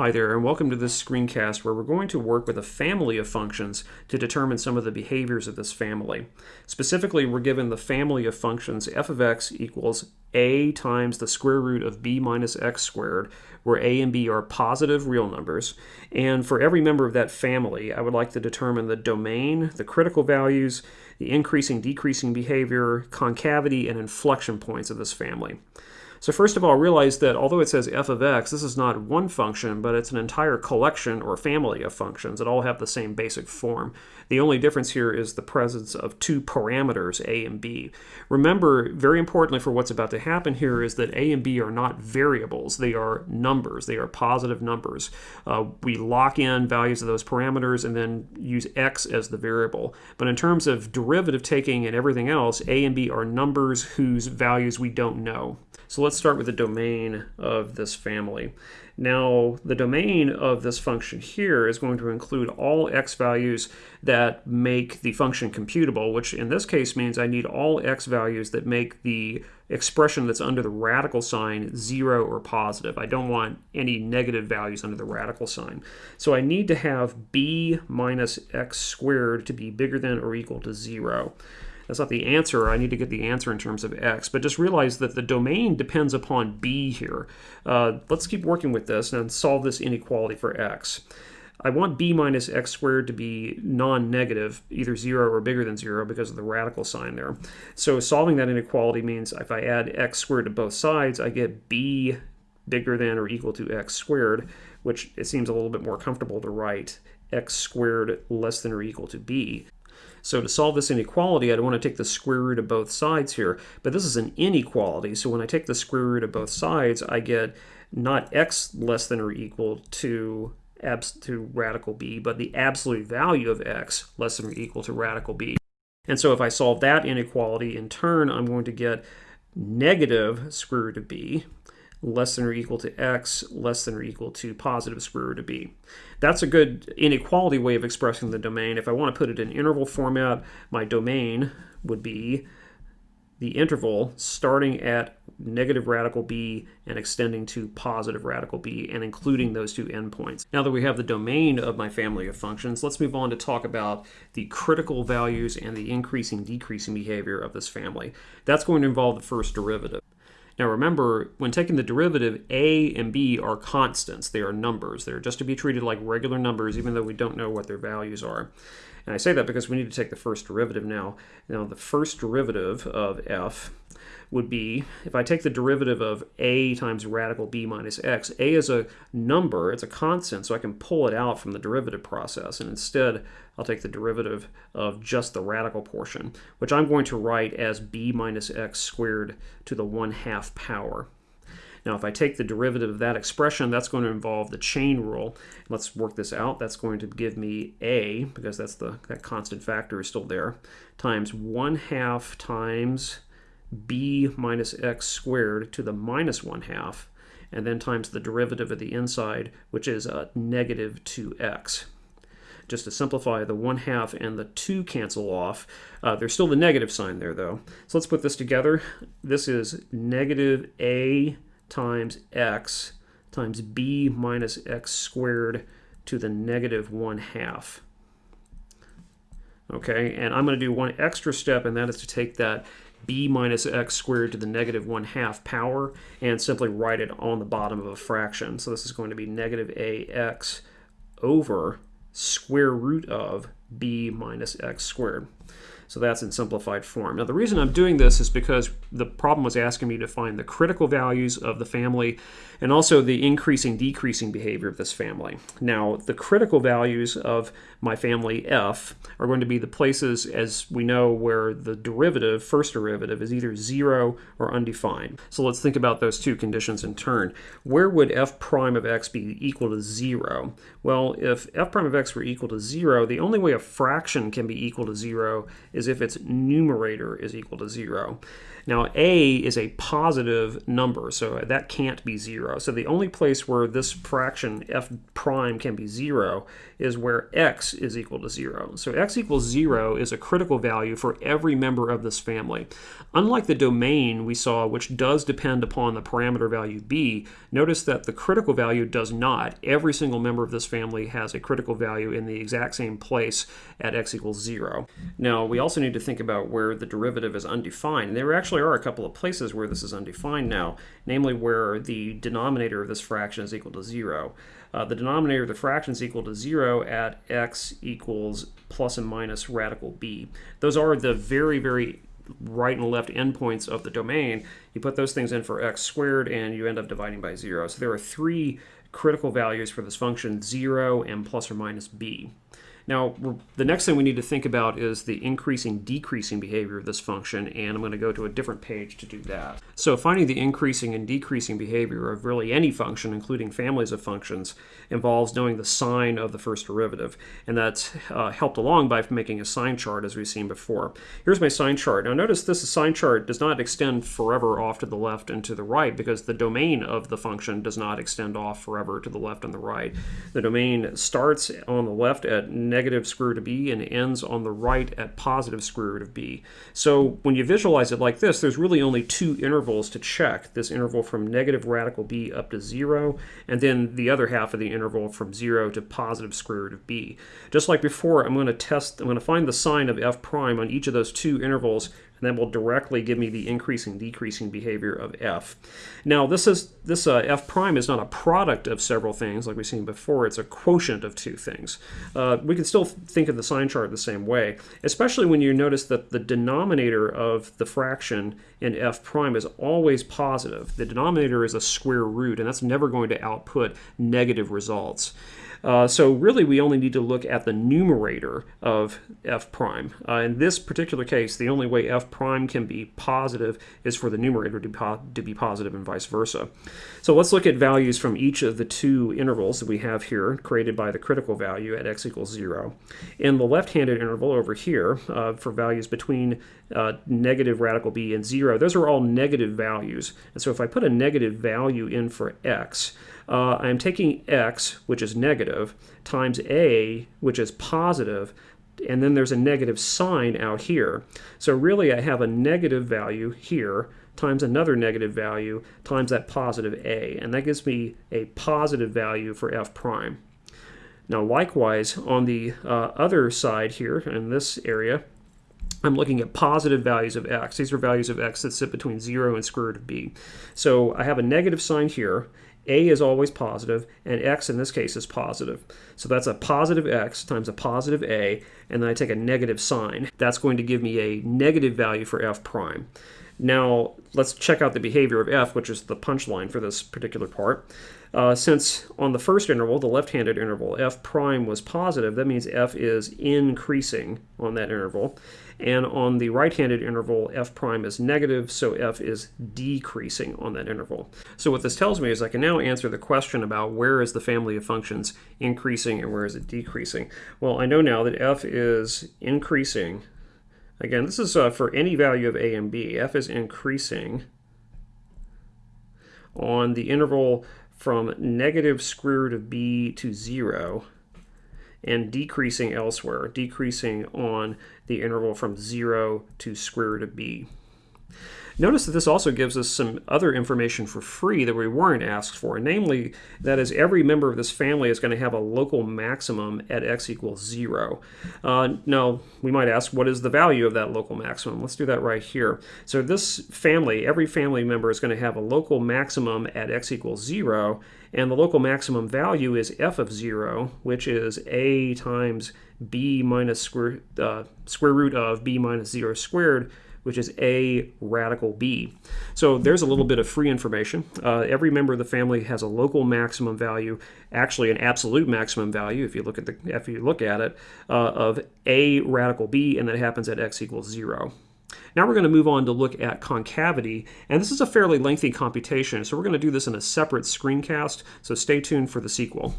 Hi there, and welcome to this screencast where we're going to work with a family of functions to determine some of the behaviors of this family. Specifically, we're given the family of functions f of x equals a times the square root of b minus x squared, where a and b are positive real numbers. And for every member of that family, I would like to determine the domain, the critical values, the increasing, decreasing behavior, concavity, and inflection points of this family. So first of all, realize that although it says f of x, this is not one function, but it's an entire collection or family of functions that all have the same basic form. The only difference here is the presence of two parameters, a and b. Remember, very importantly for what's about to happen here is that a and b are not variables. They are numbers. They are positive numbers. Uh, we lock in values of those parameters and then use x as the variable. But in terms of derivative taking and everything else, a and b are numbers whose values we don't know. So let's start with the domain of this family. Now, the domain of this function here is going to include all x values that make the function computable, which in this case means I need all x values that make the expression that's under the radical sign 0 or positive. I don't want any negative values under the radical sign. So I need to have b minus x squared to be bigger than or equal to 0. That's not the answer. I need to get the answer in terms of x. But just realize that the domain depends upon b here. Uh, let's keep working with this and solve this inequality for x. I want b minus x squared to be non-negative, either 0 or bigger than 0 because of the radical sign there. So solving that inequality means if I add x squared to both sides, I get b bigger than or equal to x squared, which it seems a little bit more comfortable to write x squared less than or equal to b. So to solve this inequality, I'd want to take the square root of both sides here. But this is an inequality, so when I take the square root of both sides, I get not x less than or equal to abs to radical b, but the absolute value of x less than or equal to radical b. And so if I solve that inequality, in turn, I'm going to get negative square root of b, less than or equal to x less than or equal to positive square root of b. That's a good inequality way of expressing the domain. If I want to put it in interval format, my domain would be the interval starting at negative radical b and extending to positive radical b and including those two endpoints. Now that we have the domain of my family of functions, let's move on to talk about the critical values and the increasing decreasing behavior of this family. That's going to involve the first derivative. Now remember, when taking the derivative, a and b are constants. They are numbers. They're just to be treated like regular numbers, even though we don't know what their values are. And I say that because we need to take the first derivative now. Now the first derivative of f would be, if I take the derivative of a times radical b minus x, a is a number, it's a constant, so I can pull it out from the derivative process. And instead, I'll take the derivative of just the radical portion, which I'm going to write as b minus x squared to the 1 half power. Now, if I take the derivative of that expression, that's going to involve the chain rule. Let's work this out. That's going to give me a, because that's the that constant factor is still there, times 1 half times b minus x squared to the minus 1 half, and then times the derivative of the inside, which is a negative 2x. Just to simplify, the 1 half and the 2 cancel off. Uh, there's still the negative sign there, though. So let's put this together. This is negative a times x times b minus x squared to the negative 1 half. Okay, and I'm going to do one extra step, and that is to take that b minus x squared to the negative 1 half power and simply write it on the bottom of a fraction. So this is going to be negative ax over square root of b minus x squared. So that's in simplified form. Now the reason I'm doing this is because the problem was asking me to find the critical values of the family and also the increasing decreasing behavior of this family. Now the critical values of my family f are going to be the places as we know where the derivative, first derivative, is either zero or undefined. So let's think about those two conditions in turn. Where would f prime of x be equal to zero? Well, if f prime of x were equal to zero, the only way a fraction can be equal to zero is if its numerator is equal to 0. Now, a is a positive number, so that can't be 0. So the only place where this fraction f prime can be 0 is where x is equal to 0. So x equals 0 is a critical value for every member of this family. Unlike the domain we saw, which does depend upon the parameter value b, notice that the critical value does not. Every single member of this family has a critical value in the exact same place at x equals 0. Now, we also need to think about where the derivative is undefined. There actually are a couple of places where this is undefined now, namely where the denominator of this fraction is equal to 0. Uh, the denominator of the fraction is equal to 0 at x equals plus and minus radical b. Those are the very, very right and left endpoints of the domain. You put those things in for x squared and you end up dividing by 0. So there are three critical values for this function, 0 and plus or minus b. Now, the next thing we need to think about is the increasing decreasing behavior of this function, and I'm going to go to a different page to do that. So finding the increasing and decreasing behavior of really any function, including families of functions, involves knowing the sign of the first derivative, and that's uh, helped along by making a sign chart as we've seen before. Here's my sign chart. Now notice this sign chart does not extend forever off to the left and to the right because the domain of the function does not extend off forever to the left and the right. The domain starts on the left at negative negative square root of b and ends on the right at positive square root of b. So when you visualize it like this, there's really only two intervals to check. This interval from negative radical b up to 0, and then the other half of the interval from 0 to positive square root of b. Just like before, I'm going to test, I'm going to find the sign of f prime on each of those two intervals and that will directly give me the increasing decreasing behavior of f. Now this is this uh, f prime is not a product of several things like we've seen before, it's a quotient of two things. Uh, we can still think of the sign chart the same way, especially when you notice that the denominator of the fraction in f prime is always positive. The denominator is a square root and that's never going to output negative results. Uh, so really we only need to look at the numerator of f prime. Uh, in this particular case, the only way f prime can be positive is for the numerator to, po to be positive and vice versa. So let's look at values from each of the two intervals that we have here created by the critical value at x equals 0. In the left-handed interval over here uh, for values between uh, negative radical b and 0, those are all negative values. And so if I put a negative value in for x, uh, I'm taking x, which is negative, times a, which is positive, and then there's a negative sign out here. So really I have a negative value here times another negative value times that positive a, and that gives me a positive value for f prime. Now likewise, on the uh, other side here, in this area, I'm looking at positive values of x. These are values of x that sit between 0 and square root of b. So I have a negative sign here, a is always positive, and x in this case is positive. So that's a positive x times a positive a, and then I take a negative sign. That's going to give me a negative value for f prime. Now, let's check out the behavior of f, which is the punchline for this particular part. Uh, since on the first interval, the left-handed interval, f prime was positive, that means f is increasing on that interval. And on the right-handed interval, f prime is negative, so f is decreasing on that interval. So what this tells me is I can now answer the question about where is the family of functions increasing and where is it decreasing. Well, I know now that f is increasing. Again, this is uh, for any value of a and b. f is increasing on the interval from negative square root of b to 0 and decreasing elsewhere, decreasing on the interval from 0 to square root of b. Notice that this also gives us some other information for free that we weren't asked for, namely that is every member of this family is going to have a local maximum at x equals 0. Uh, now, we might ask, what is the value of that local maximum? Let's do that right here. So this family, every family member is going to have a local maximum at x equals 0, and the local maximum value is f of 0, which is a times b minus square, uh, square root of b minus 0 squared, which is a radical b. So there's a little bit of free information. Uh, every member of the family has a local maximum value, actually an absolute maximum value, if you look at the if you look at it, uh, of a radical b, and that happens at x equals 0. Now we're going to move on to look at concavity, and this is a fairly lengthy computation, so we're going to do this in a separate screencast, so stay tuned for the sequel.